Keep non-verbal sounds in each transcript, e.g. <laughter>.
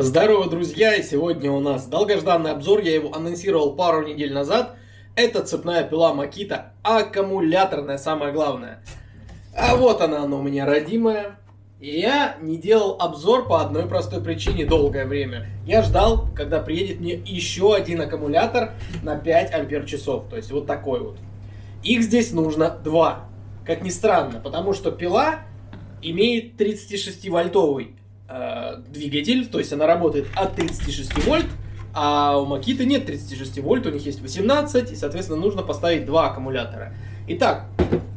Здорово, друзья! И сегодня у нас долгожданный обзор, я его анонсировал пару недель назад. Это цепная пила Макита, аккумуляторная, самое главное. А вот она, она у меня родимая. И я не делал обзор по одной простой причине долгое время. Я ждал, когда приедет мне еще один аккумулятор на 5 ампер часов. То есть вот такой вот. Их здесь нужно два. Как ни странно, потому что пила имеет 36-вольтовый э, двигатель, то есть она работает от 36 вольт, а у Макиты нет 36 вольт, у них есть 18, и, соответственно, нужно поставить два аккумулятора. Итак,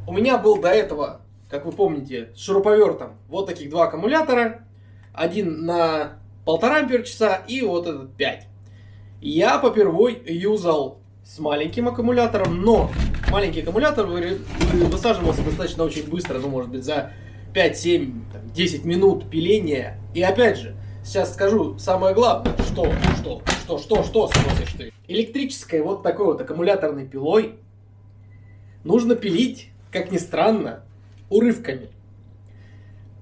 у меня был до этого, как вы помните, с шуруповертом вот таких два аккумулятора, один на полтора ампер часа и вот этот 5. Я попервой юзал с маленьким аккумулятором, но маленький аккумулятор высаживался достаточно очень быстро, ну, может быть, за 5, 7, 10 минут пиления. И опять же, сейчас скажу самое главное, что, что, что, что, что спросишь ты. Электрической вот такой вот аккумуляторной пилой нужно пилить, как ни странно, урывками.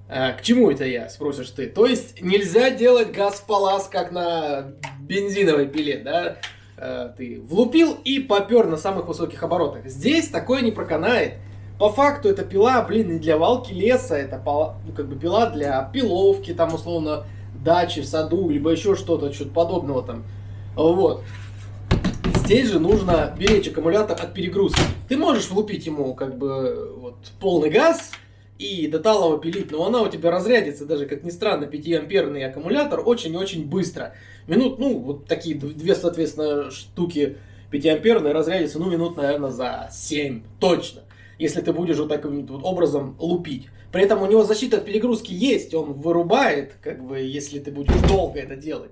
А, к чему это я, спросишь ты? То есть нельзя делать газ в палас, как на бензиновой пиле, да? А, ты влупил и попер на самых высоких оборотах. Здесь такое не проканает. По факту это пила, блин, не для валки леса, это ну, как бы пила для пиловки, там, условно, дачи в саду, либо еще что-то, что-то подобного там. Вот. Здесь же нужно беречь аккумулятор от перегрузки. Ты можешь влупить ему как бы вот полный газ и до талого пилить, но она у тебя разрядится, даже как ни странно, 5-амперный аккумулятор очень-очень быстро. Минут, ну, вот такие две, соответственно, штуки 5-амперные разрядятся, ну, минут, наверное, за 7, точно если ты будешь вот таким вот образом лупить. При этом у него защита от перегрузки есть, он вырубает, как бы, если ты будешь долго это делать.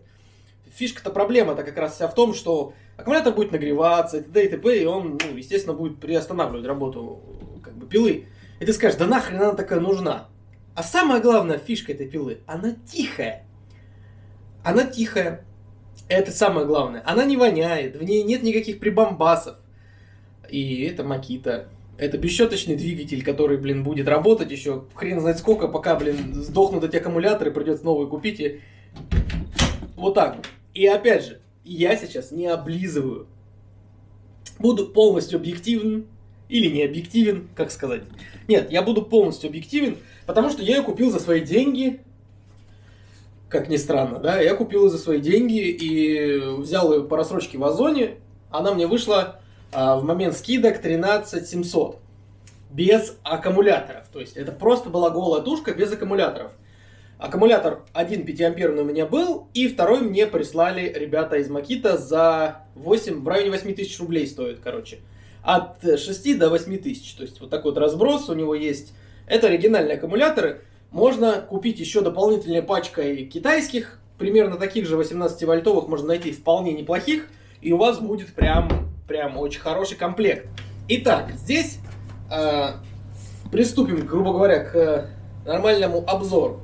Фишка-то проблема-то как раз вся в том, что аккумулятор будет нагреваться, и т.д. и т.п., и он, ну, естественно, будет приостанавливать работу как бы, пилы. И ты скажешь, да нахрен она такая нужна? А самая главная фишка этой пилы, она тихая. Она тихая. Это самое главное. Она не воняет, в ней нет никаких прибамбасов. И это Макита. Это бесщеточный двигатель, который, блин, будет работать еще хрен знает сколько, пока, блин, сдохнут эти аккумуляторы, придется новые купить. И... Вот так. И опять же, я сейчас не облизываю. Буду полностью объективен или не объективен, как сказать. Нет, я буду полностью объективен, потому что я ее купил за свои деньги, как ни странно, да, я купил ее за свои деньги и взял ее по рассрочке в Озоне, она мне вышла в момент скидок 13 700 без аккумуляторов. То есть это просто была голая тушка без аккумуляторов. Аккумулятор один 5 амперный у меня был, и второй мне прислали ребята из Макита за 8, в районе 8 тысяч рублей стоит, короче. От 6 до 8 тысяч. То есть вот такой вот разброс у него есть. Это оригинальные аккумуляторы. Можно купить еще дополнительной пачкой китайских, примерно таких же 18 вольтовых можно найти вполне неплохих. И у вас будет прям прям очень хороший комплект. Итак, здесь э, приступим, грубо говоря, к нормальному обзору.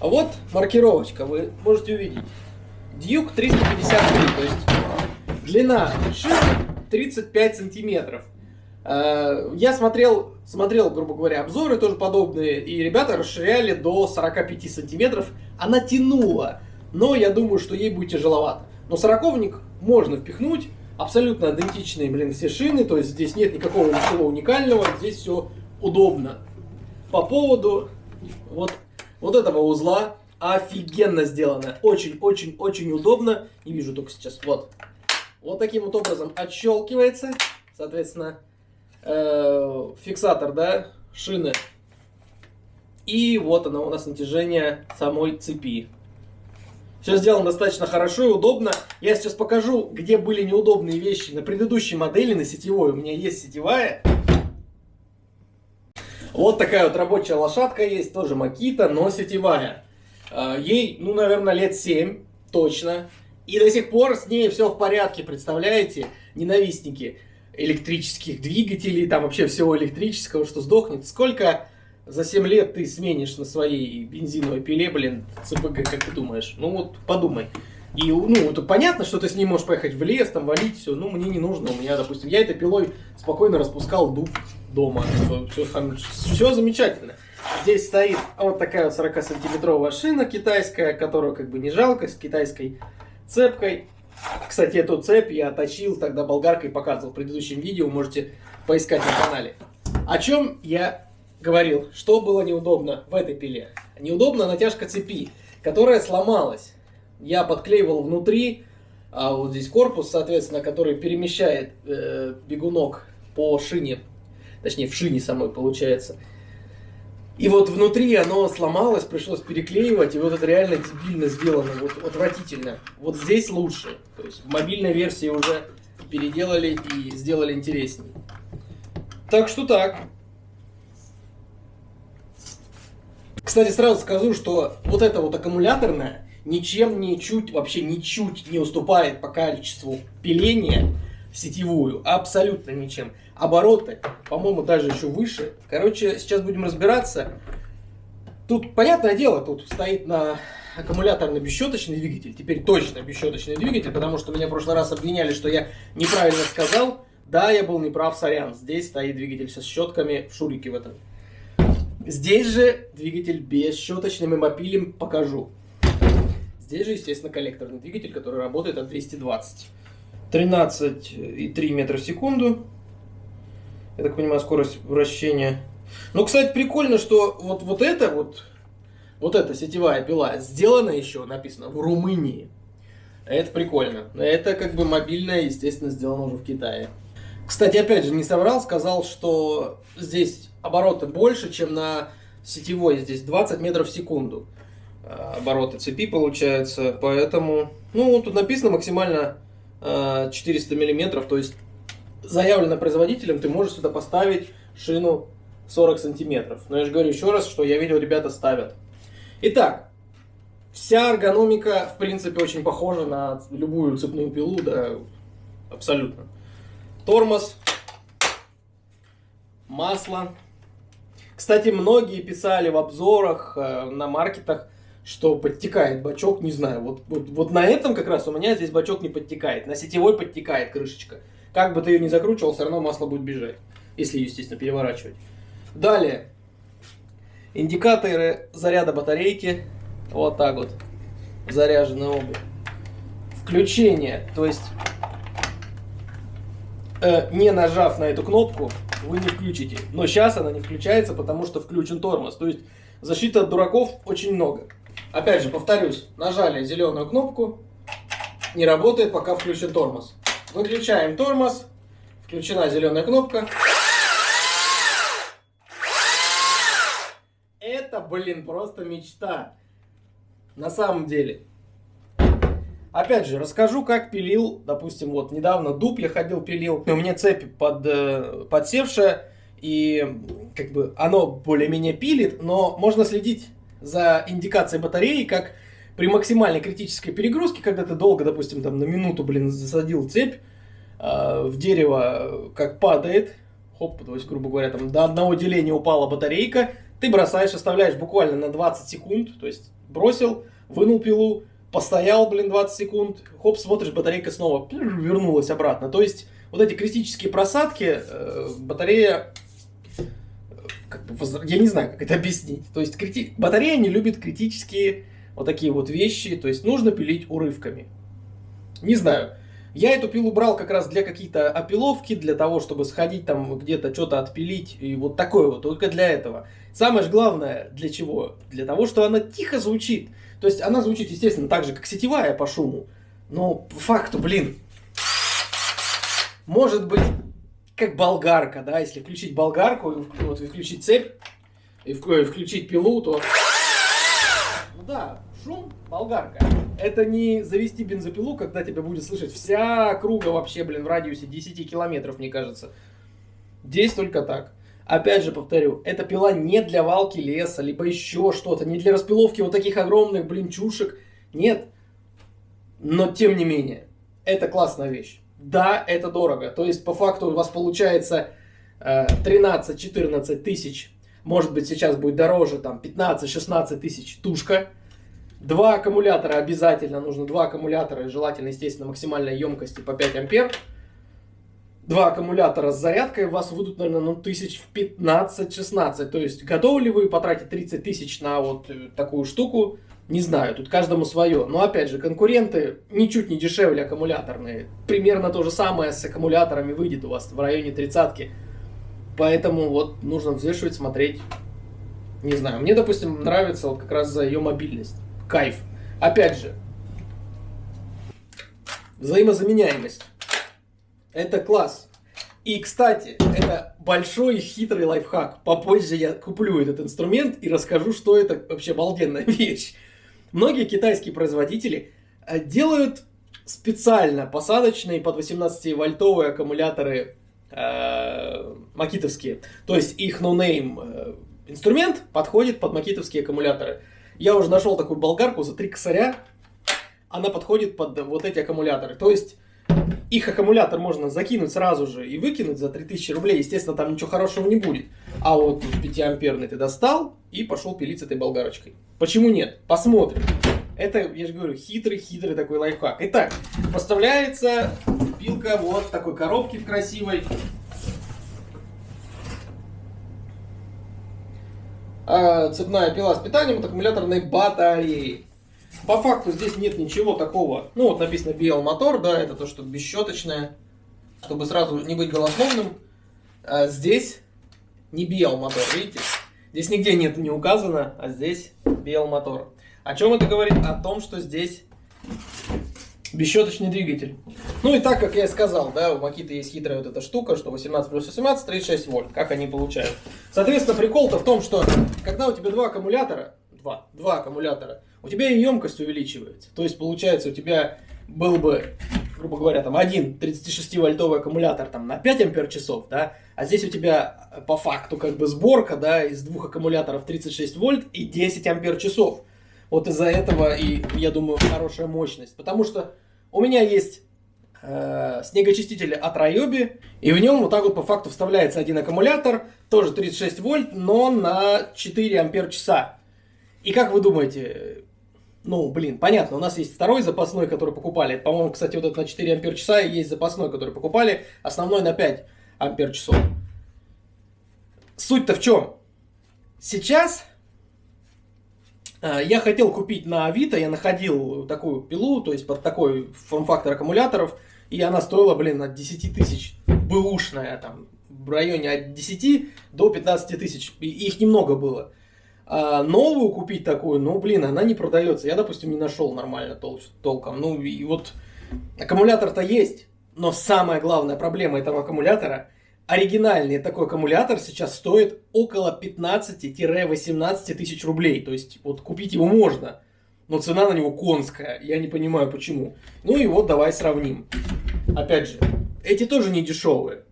А вот маркировочка, вы можете увидеть. Duke 353, то есть длина шины 35 сантиметров. Э, я смотрел, смотрел, грубо говоря, обзоры тоже подобные, и ребята расширяли до 45 сантиметров. Она тянула, но я думаю, что ей будет тяжеловато. Но сороковник можно впихнуть, абсолютно идентичные, блин, все шины, то есть здесь нет никакого ничего уникального, здесь все удобно. По поводу вот, вот этого узла, офигенно сделано, очень-очень-очень удобно, не вижу только сейчас, вот. Вот таким вот образом отщелкивается, соответственно, э, фиксатор, да, шины. И вот оно у нас натяжение самой цепи. Все сделано достаточно хорошо и удобно. Я сейчас покажу, где были неудобные вещи на предыдущей модели, на сетевой. У меня есть сетевая. Вот такая вот рабочая лошадка есть, тоже Макита, но сетевая. А, ей, ну, наверное, лет 7, точно. И до сих пор с ней все в порядке, представляете? Ненавистники электрических двигателей, там вообще всего электрического, что сдохнет. Сколько за 7 лет ты сменишь на своей бензиновой пиле, блин, ЦПГ, как ты думаешь? Ну вот подумай. И, ну, это понятно, что ты с ней можешь поехать в лес, там, валить все, ну, мне не нужно, у меня, допустим, я этой пилой спокойно распускал дуб дома, все, все, замечательно. Здесь стоит вот такая вот 40-сантиметровая шина китайская, которую как бы не жалко, с китайской цепкой. Кстати, эту цепь я точил тогда болгаркой, показывал в предыдущем видео, можете поискать на канале. О чем я говорил, что было неудобно в этой пиле. Неудобно натяжка цепи, которая сломалась. Я подклеивал внутри, а вот здесь корпус, соответственно, который перемещает э, бегунок по шине, точнее в шине самой получается. И вот внутри оно сломалось, пришлось переклеивать, и вот это реально дебильно сделано, вот отвратительно. Вот здесь лучше, то есть в мобильной версии уже переделали и сделали интереснее. Так что так. Кстати, сразу скажу, что вот это вот аккумуляторная ничем не чуть, вообще ничуть не уступает по количеству пиления сетевую. Абсолютно ничем. Обороты, по-моему, даже еще выше. Короче, сейчас будем разбираться. Тут, понятное дело, тут стоит на аккумуляторный бесщеточный двигатель. Теперь точно бесщеточный двигатель, потому что меня в прошлый раз обвиняли, что я неправильно сказал. Да, я был неправ, сорян. Здесь стоит двигатель со щетками в шурике в этом. Здесь же двигатель без щеточным и мопилем покажу. Здесь же, естественно, коллекторный двигатель, который работает от 220. 13,3 метра в секунду. Я так понимаю, скорость вращения. Ну, кстати, прикольно, что вот, вот это вот, вот эта сетевая пила сделана еще, написано, в Румынии. Это прикольно. Это как бы мобильная, естественно, сделано уже в Китае. Кстати, опять же, не соврал, сказал, что здесь обороты больше, чем на сетевой. Здесь 20 метров в секунду обороты цепи получается. Поэтому, ну, тут написано максимально 400 э, миллиметров. То есть заявлено производителем, ты можешь сюда поставить шину 40 сантиметров. Но я же говорю еще раз, что я видел, ребята ставят. Итак, вся эргономика, в принципе, очень похожа на любую цепную пилу, да, абсолютно. Тормоз, масло, кстати, многие писали в обзорах э, на маркетах, что подтекает бачок, не знаю, вот, вот, вот на этом как раз у меня здесь бачок не подтекает, на сетевой подтекает крышечка. Как бы ты ее ни закручивал, все равно масло будет бежать, если ее, естественно, переворачивать. Далее, индикаторы заряда батарейки, вот так вот, заряжены оба. Включение, то есть, э, не нажав на эту кнопку, вы не включите. Но сейчас она не включается, потому что включен тормоз. То есть защиты от дураков очень много. Опять же, повторюсь, нажали зеленую кнопку, не работает, пока включен тормоз. Выключаем тормоз, включена зеленая кнопка. Это, блин, просто мечта. На самом деле. Опять же, расскажу, как пилил, допустим, вот недавно дуб я ходил, пилил, у меня цепь под, э, подсевшая, и как бы оно более-менее пилит, но можно следить за индикацией батареи, как при максимальной критической перегрузке, когда ты долго, допустим, там на минуту, блин, засадил цепь э, в дерево, как падает, хоп, то есть, грубо говоря, там до одного деления упала батарейка, ты бросаешь, оставляешь буквально на 20 секунд, то есть бросил, вынул пилу, постоял, блин, 20 секунд, хоп, смотришь, батарейка снова вернулась обратно. То есть вот эти критические просадки, э, батарея, как бы, я не знаю, как это объяснить. То есть крити... батарея не любит критические вот такие вот вещи, то есть нужно пилить урывками. Не знаю. Я эту пилу брал как раз для какие-то опиловки, для того, чтобы сходить там где-то что-то отпилить, и вот такое вот, только для этого. Самое же главное, для чего? Для того, что она тихо звучит. То есть она звучит, естественно, так же, как сетевая по шуму. Но по факту, блин, может быть, как болгарка, да, если включить болгарку, вот, включить цепь, и включить пилу, то... Ну да, шум, болгарка. Это не завести бензопилу, когда тебя будет слышать вся круга вообще, блин, в радиусе 10 километров, мне кажется. Здесь только так. Опять же повторю, эта пила не для валки леса, либо еще что-то, не для распиловки вот таких огромных, блин, чушек. Нет. Но тем не менее, это классная вещь. Да, это дорого. То есть, по факту у вас получается э, 13-14 тысяч. Может быть, сейчас будет дороже, там, 15-16 тысяч тушка. Два аккумулятора обязательно нужно. Два аккумулятора, желательно, естественно, максимальной емкости по 5 ампер. два аккумулятора с зарядкой у вас выйдут, наверное, ну, тысяч в 15-16. То есть, готовы ли вы потратить 30 тысяч на вот э, такую штуку? Не знаю, тут каждому свое. Но опять же, конкуренты ничуть не дешевле аккумуляторные. Примерно то же самое с аккумуляторами выйдет у вас в районе тридцатки. Поэтому вот нужно взвешивать, смотреть. Не знаю, мне, допустим, нравится вот как раз за ее мобильность. Кайф. Опять же, взаимозаменяемость. Это класс. И, кстати, это большой хитрый лайфхак. Попозже я куплю этот инструмент и расскажу, что это вообще обалденная <laughs> вещь. Многие китайские производители э, делают специально посадочные под 18-вольтовые аккумуляторы э, макитовские. То есть их no-name э, инструмент подходит под макитовские аккумуляторы. Я уже нашел такую болгарку за 3 косаря. Она подходит под вот эти аккумуляторы. То есть их аккумулятор можно закинуть сразу же и выкинуть за 3000 рублей. Естественно, там ничего хорошего не будет. А вот 5-амперный ты достал и пошел пилить с этой болгарочкой. Почему нет? Посмотрим. Это, я же говорю, хитрый-хитрый такой лайфхак. Итак, поставляется пилка вот в такой коробке в красивой. А, цепная пила с питанием от аккумуляторной батареи. По факту здесь нет ничего такого. Ну, вот написано BL мотор, да, это то, что бесщеточное. Чтобы сразу не быть голословным. А здесь не BL мотор, видите? Здесь нигде нет не указано, а здесь BL мотор. О чем это говорит? О том, что здесь бесщеточный двигатель. Ну и так, как я и сказал, да, у Макита есть хитрая вот эта штука, что 18 плюс 18, 36 вольт. Как они получают? Соответственно, прикол-то в том, что когда у тебя два аккумулятора, два, два аккумулятора, у тебя и емкость увеличивается. То есть, получается, у тебя был бы, грубо говоря, там один 36-вольтовый аккумулятор там, на 5 ампер часов, да, а здесь у тебя э, по факту как бы сборка, да, из двух аккумуляторов 36 вольт и 10 ампер часов. Вот из-за этого и, я думаю, хорошая мощность. Потому что у меня есть э, от Ryobi, и в нем вот так вот по факту вставляется один аккумулятор, тоже 36 вольт, но на 4 ампер часа. И как вы думаете, ну, блин, понятно, у нас есть второй запасной, который покупали. По-моему, кстати, вот этот на 4 ампер часа есть запасной, который покупали. Основной на 5 ампер часов. Суть-то в чем? Сейчас э, я хотел купить на Авито, я находил такую пилу, то есть под такой форм-фактор аккумуляторов, и она стоила, блин, от 10 тысяч, бэушная, там, в районе от 10 до 15 тысяч, их немного было. А новую купить такую, ну, блин, она не продается. Я, допустим, не нашел нормально тол толком. Ну, и вот аккумулятор-то есть, но самая главная проблема этого аккумулятора, оригинальный такой аккумулятор сейчас стоит около 15-18 тысяч рублей. То есть, вот купить его можно, но цена на него конская. Я не понимаю, почему. Ну и вот давай сравним. Опять же, эти тоже не дешевые.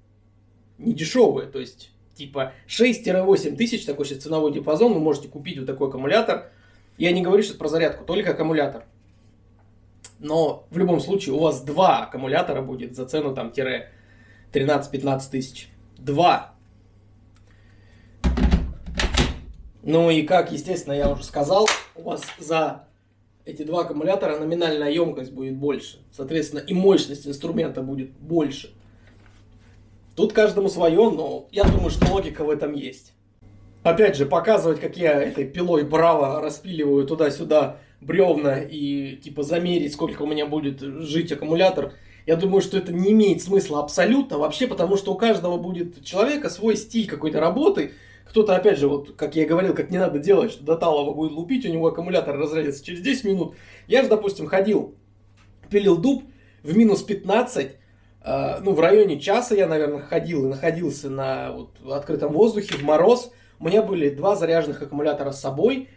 Не дешевые, то есть типа 6-8 тысяч, такой сейчас ценовой диапазон, вы можете купить вот такой аккумулятор. Я не говорю сейчас про зарядку, только аккумулятор. Но в любом случае у вас два аккумулятора будет за цену там тире 13-15 тысяч. Два. Ну и как, естественно, я уже сказал, у вас за эти два аккумулятора номинальная емкость будет больше. Соответственно, и мощность инструмента будет больше. Тут каждому свое, но я думаю, что логика в этом есть. Опять же, показывать, как я этой пилой браво распиливаю туда-сюда бревна и типа замерить, сколько у меня будет жить аккумулятор, я думаю, что это не имеет смысла абсолютно вообще, потому что у каждого будет человека свой стиль какой-то работы. Кто-то, опять же, вот, как я говорил, как не надо делать, что до талого будет лупить, у него аккумулятор разрядится через 10 минут. Я же, допустим, ходил, пилил дуб в минус 15, а, ну, в районе часа я, наверное, ходил и находился на вот, открытом воздухе, в мороз. У меня были два заряженных аккумулятора с собой,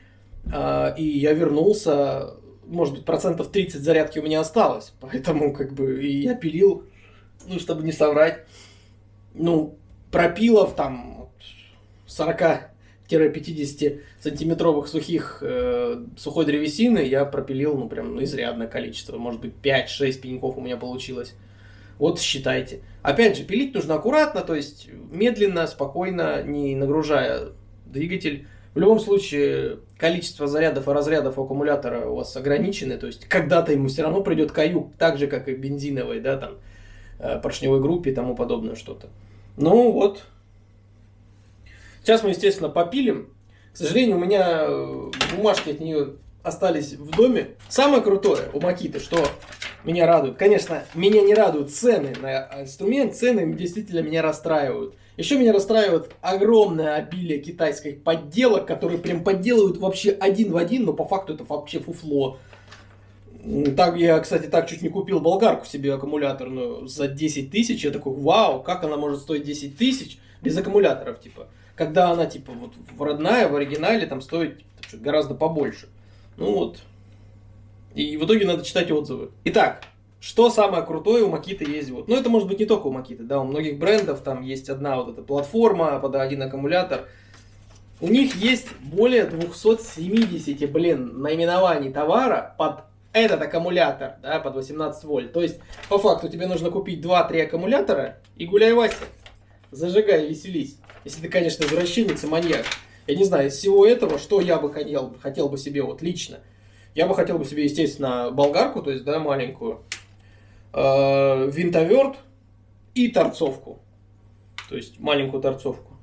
а, и я вернулся, может быть, процентов 30 зарядки у меня осталось, <laughs> поэтому, как бы, и я пилил, ну, чтобы не соврать, ну, пропилов там 40-50 сантиметровых сухих э, сухой древесины я пропилил, ну, прям ну, изрядное количество, может быть, 5-6 пеньков у меня получилось. Вот считайте. Опять же, пилить нужно аккуратно, то есть медленно, спокойно, не нагружая двигатель. В любом случае, количество зарядов и разрядов аккумулятора у вас ограничены, то есть когда-то ему все равно придет каюк, так же, как и бензиновый, да, там, э, поршневой группе и тому подобное что-то. Ну вот. Сейчас мы, естественно, попилим. К сожалению, у меня э, бумажки от нее остались в доме. Самое крутое у Макиты, что меня радует. Конечно, меня не радуют цены на инструмент, цены действительно меня расстраивают. Еще меня расстраивает огромное обилие китайских подделок, которые прям подделывают вообще один в один, но по факту это вообще фуфло. Так, я, кстати, так чуть не купил болгарку себе аккумуляторную за 10 тысяч. Я такой, вау, как она может стоить 10 тысяч без аккумуляторов, типа. Когда она, типа, вот родная, в оригинале, там стоит типа, гораздо побольше. Ну вот. И в итоге надо читать отзывы. Итак, что самое крутое у Макиты есть? Вот. Ну, это может быть не только у Макиты, да, у многих брендов там есть одна вот эта платформа под один аккумулятор. У них есть более 270, блин, наименований товара под этот аккумулятор, да, под 18 вольт. То есть, по факту, тебе нужно купить 2-3 аккумулятора и гуляй, Вася. Зажигай, веселись. Если ты, конечно, извращенец и маньяк. Я не знаю, из всего этого, что я бы хотел, хотел бы себе вот лично. Я бы хотел бы себе, естественно, болгарку, то есть, да, маленькую э, винтоверт и торцовку. То есть маленькую торцовку.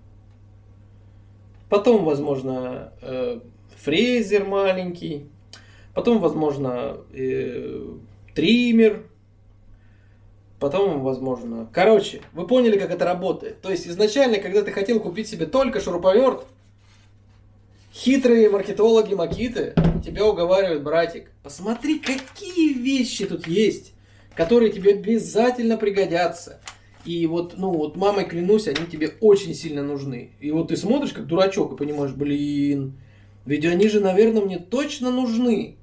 Потом, возможно, э, фрезер маленький. Потом, возможно, э, триммер. Потом, возможно... Короче, вы поняли, как это работает. То есть, изначально, когда ты хотел купить себе только шуруповерт, хитрые маркетологи Макиты тебя уговаривают, братик, посмотри, какие вещи тут есть которые тебе обязательно пригодятся. И вот, ну вот, мамой клянусь, они тебе очень сильно нужны. И вот ты смотришь как дурачок и понимаешь, блин, ведь они же, наверное, мне точно нужны.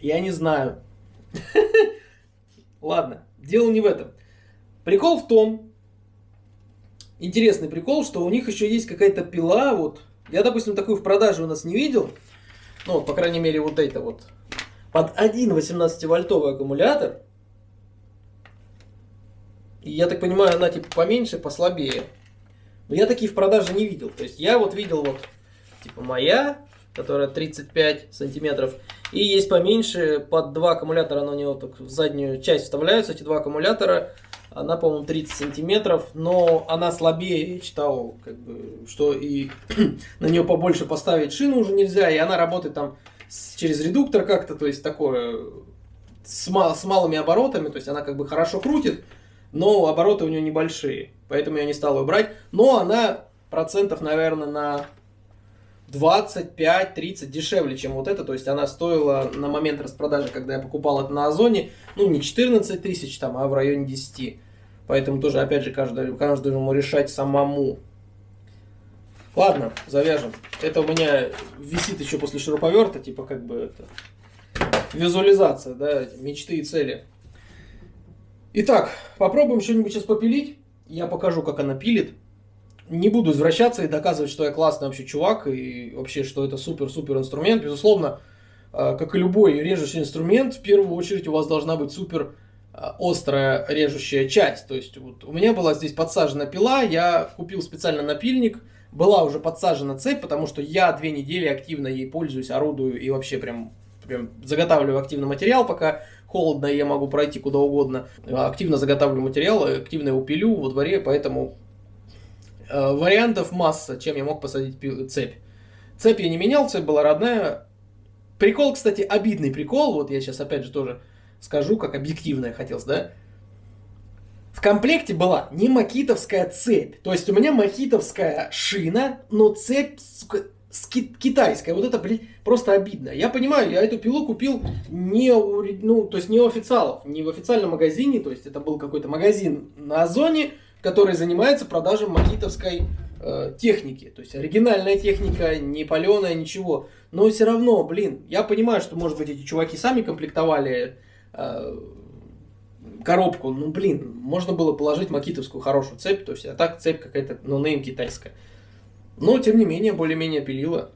Я не знаю. <laughs> Ладно, дело не в этом. Прикол в том, интересный прикол, что у них еще есть какая-то пила, вот. Я, допустим, такую в продаже у нас не видел. Ну, по крайней мере, вот это вот под один 18-вольтовый аккумулятор. И я так понимаю, она типа поменьше, послабее. Но я такие в продаже не видел. То есть я вот видел вот типа моя, которая 35 сантиметров. И есть поменьше, под два аккумулятора, она у него так в заднюю часть вставляются, эти два аккумулятора. Она, по-моему, 30 сантиметров, но она слабее, я читал, как бы, что и <clears throat> на нее побольше поставить шину уже нельзя, и она работает там через редуктор как-то, то есть такое с, мал, с малыми оборотами, то есть она как бы хорошо крутит, но обороты у нее небольшие, поэтому я не стал ее брать. Но она процентов, наверное, на 25-30 дешевле, чем вот это. То есть она стоила на момент распродажи, когда я покупал это на Озоне, ну не 14 тысяч там, а в районе 10. Поэтому тоже, опять же, каждый, каждому решать самому. Ладно, завяжем. Это у меня висит еще после шуруповерта, типа как бы это визуализация, да, мечты и цели. Итак, попробуем что-нибудь сейчас попилить. Я покажу, как она пилит. Не буду извращаться и доказывать, что я классный вообще чувак и вообще, что это супер-супер инструмент. Безусловно, а, как и любой режущий инструмент, в первую очередь у вас должна быть супер а, острая режущая часть. То есть вот у меня была здесь подсажена пила, я купил специально напильник – была уже подсажена цепь, потому что я две недели активно ей пользуюсь, орудую и вообще прям, прям заготавливаю активно материал, пока холодно, я могу пройти куда угодно. Активно заготавливаю материал, активно его пилю во дворе, поэтому э, вариантов масса, чем я мог посадить цепь. Цепь я не менял, цепь была родная. Прикол, кстати, обидный прикол, вот я сейчас опять же тоже скажу, как объективно я хотел, да, в комплекте была не макитовская цепь. То есть у меня макитовская шина, но цепь, сука, китайская. Вот это, блин, просто обидно. Я понимаю, я эту пилу купил не у, ну, то есть не у официалов, не в официальном магазине. То есть это был какой-то магазин на Озоне, который занимается продажей макитовской э, техники. То есть оригинальная техника, не паленая, ничего. Но все равно, блин, я понимаю, что, может быть, эти чуваки сами комплектовали э, коробку, ну блин, можно было положить макитовскую хорошую цепь, то есть, а так цепь какая-то, ну, нейм китайская. Но, тем не менее, более-менее пилила.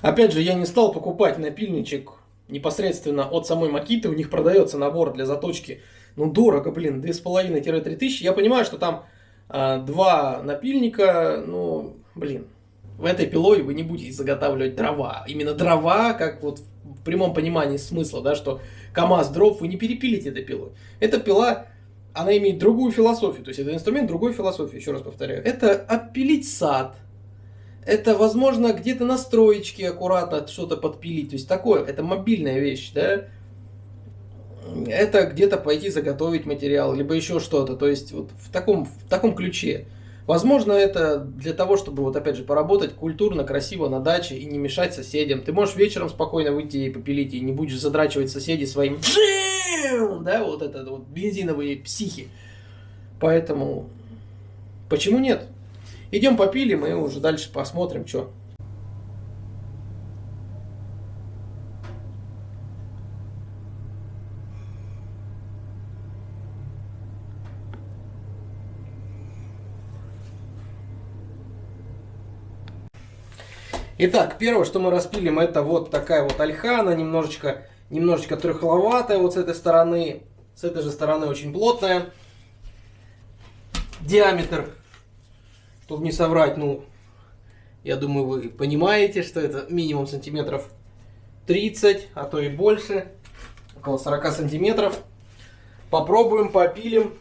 Опять же, я не стал покупать напильничек непосредственно от самой Макиты, у них продается набор для заточки, ну, дорого, блин, 2,5-3 тысячи. Я понимаю, что там два напильника, ну, блин, в этой пилой вы не будете заготавливать дрова. Именно дрова, как вот в прямом понимании смысла, да, что КАМАЗ дров вы не перепилите этой пилой. Эта пила она имеет другую философию. То есть это инструмент другой философии, еще раз повторяю. Это отпилить сад. Это, возможно, где-то на строечке аккуратно что-то подпилить. То есть такое, это мобильная вещь, да. Это где-то пойти заготовить материал, либо еще что-то. То есть вот в таком, в таком ключе. Возможно, это для того, чтобы, вот опять же, поработать культурно, красиво на даче и не мешать соседям. Ты можешь вечером спокойно выйти и попилить, и не будешь задрачивать соседей своим да, вот это вот бензиновые психи. Поэтому, почему нет? Идем попилим и уже дальше посмотрим, что. Итак, первое, что мы распилим, это вот такая вот альха, она немножечко, немножечко трехловатая вот с этой стороны, с этой же стороны очень плотная. Диаметр, чтобы не соврать, ну, я думаю, вы понимаете, что это минимум сантиметров 30, а то и больше, около 40 сантиметров. Попробуем, попилим,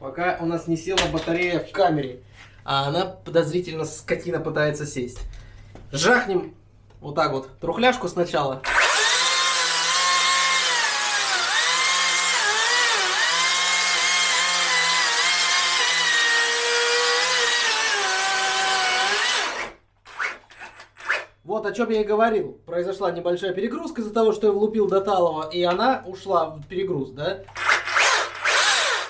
пока у нас не села батарея в камере, а она подозрительно скотина пытается сесть. Жахнем вот так вот трухляшку сначала. Вот о чем я и говорил. Произошла небольшая перегрузка из-за того, что я влупил до талого, и она ушла в перегруз, да?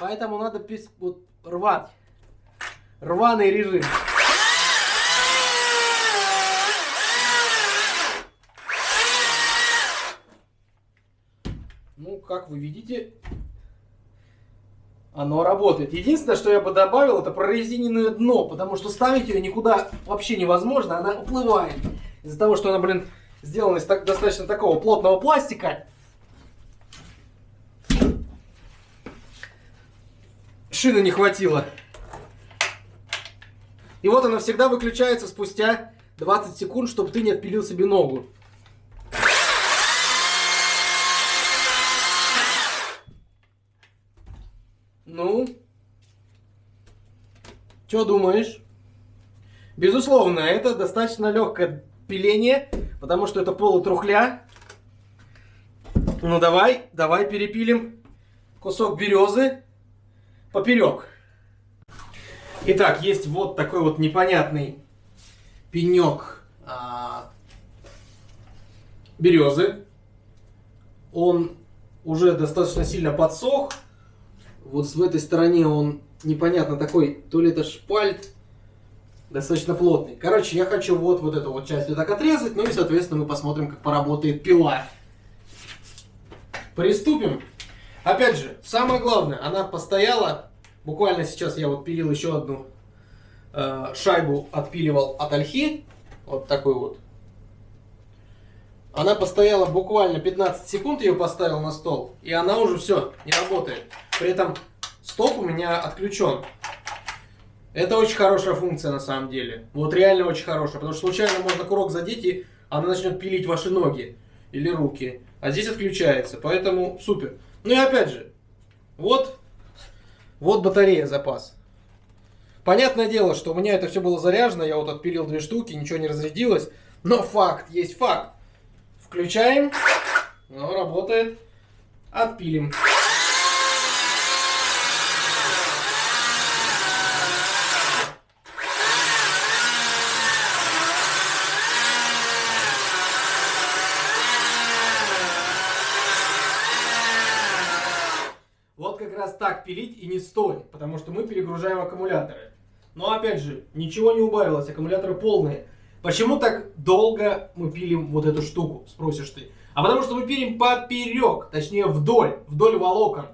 Поэтому надо вот, рвать. Рваный режим. Как вы видите, оно работает. Единственное, что я бы добавил, это прорезиненное дно, потому что ставить ее никуда вообще невозможно, она уплывает. Из-за того, что она, блин, сделана из так, достаточно такого плотного пластика. Шины не хватило. И вот она всегда выключается спустя 20 секунд, чтобы ты не отпилил себе ногу. Ну, что думаешь? Безусловно, это достаточно легкое пиление, потому что это полутрухля. Ну давай, давай перепилим кусок березы поперек. Итак, есть вот такой вот непонятный пенек а, березы. Он уже достаточно сильно подсох. Вот в этой стороне он непонятно такой, то ли это шпальт, достаточно плотный. Короче, я хочу вот, вот эту вот часть вот так отрезать, ну и, соответственно, мы посмотрим, как поработает пила. Приступим. Опять же, самое главное, она постояла, буквально сейчас я вот пилил еще одну э, шайбу, отпиливал от ольхи, вот такой вот. Она постояла буквально 15 секунд, ее поставил на стол, и она уже все, не работает. При этом стоп у меня отключен. Это очень хорошая функция на самом деле. Вот реально очень хорошая. Потому что случайно можно курок задеть, и она начнет пилить ваши ноги или руки. А здесь отключается. Поэтому супер. Ну и опять же, вот, вот батарея запас. Понятное дело, что у меня это все было заряжено. Я вот отпилил две штуки, ничего не разрядилось. Но факт есть факт. Включаем. Ну, работает. Отпилим. раз так пилить и не стоит, потому что мы перегружаем аккумуляторы. Но опять же, ничего не убавилось, аккумуляторы полные. Почему так долго мы пилим вот эту штуку, спросишь ты? А потому что мы пилим поперек, точнее вдоль, вдоль волокон.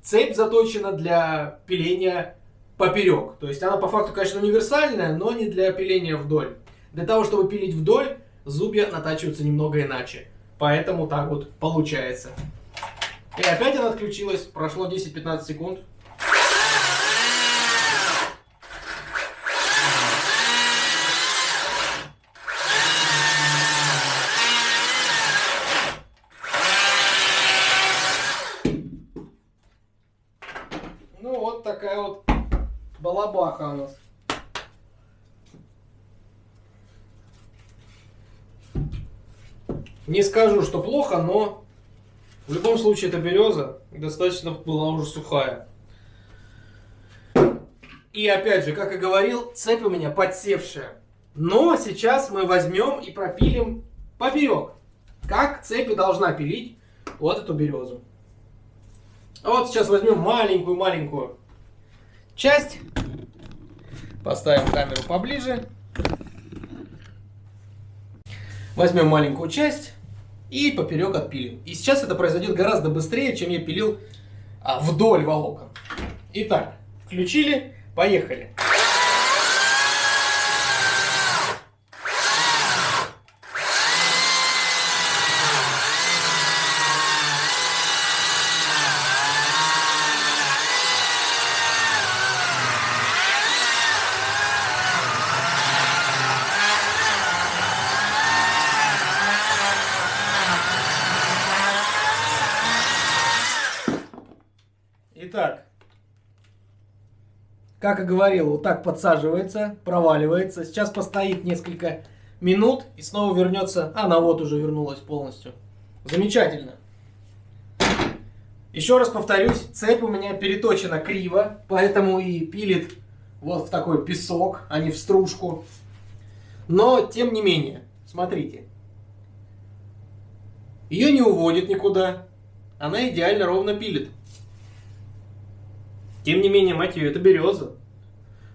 Цепь заточена для пиления поперек. То есть она по факту, конечно, универсальная, но не для пиления вдоль. Для того, чтобы пилить вдоль, зубья натачиваются немного иначе. Поэтому так вот получается. И опять она отключилась. Прошло 10-15 секунд. такая вот балабаха у нас. Не скажу, что плохо, но в любом случае эта береза достаточно была уже сухая. И опять же, как и говорил, цепь у меня подсевшая. Но сейчас мы возьмем и пропилим поперек. Как цепь должна пилить вот эту березу. Вот сейчас возьмем маленькую-маленькую часть. Поставим камеру поближе. Возьмем маленькую часть и поперек отпилим. И сейчас это произойдет гораздо быстрее, чем я пилил а, вдоль волокон. Итак, включили, поехали. Итак, как и говорил, вот так подсаживается, проваливается. Сейчас постоит несколько минут и снова вернется. Она вот уже вернулась полностью. Замечательно. Еще раз повторюсь, цепь у меня переточена криво, поэтому и пилит вот в такой песок, а не в стружку. Но, тем не менее, смотрите. Ее не уводит никуда. Она идеально ровно пилит. Тем не менее, мать ее, это береза.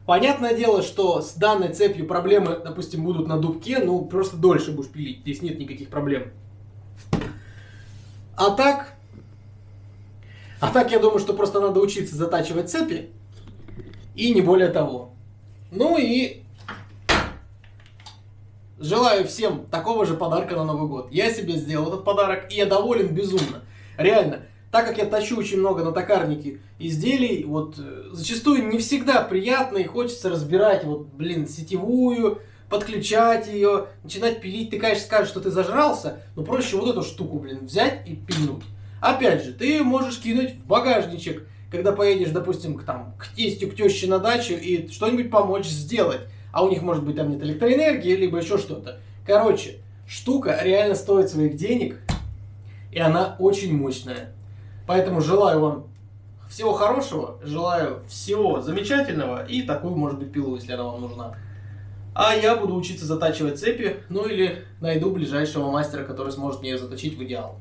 Понятное дело, что с данной цепью проблемы, допустим, будут на дубке, ну, просто дольше будешь пилить, здесь нет никаких проблем. А так, а так я думаю, что просто надо учиться затачивать цепи, и не более того. Ну и желаю всем такого же подарка на Новый год. Я себе сделал этот подарок, и я доволен безумно. Реально, так как я тащу очень много на токарнике изделий, вот э, зачастую не всегда приятно и хочется разбирать, вот, блин, сетевую, подключать ее, начинать пилить. Ты, конечно, скажешь, что ты зажрался, но проще вот эту штуку, блин, взять и пильнуть. Опять же, ты можешь кинуть в багажничек, когда поедешь, допустим, к, там, к тестю, к теще на дачу и что-нибудь помочь сделать. А у них может быть там нет электроэнергии, либо еще что-то. Короче, штука реально стоит своих денег, и она очень мощная. Поэтому желаю вам всего хорошего, желаю всего замечательного и такую, может быть, пилу, если она вам нужна. А я буду учиться затачивать цепи, ну или найду ближайшего мастера, который сможет мне ее заточить в идеал.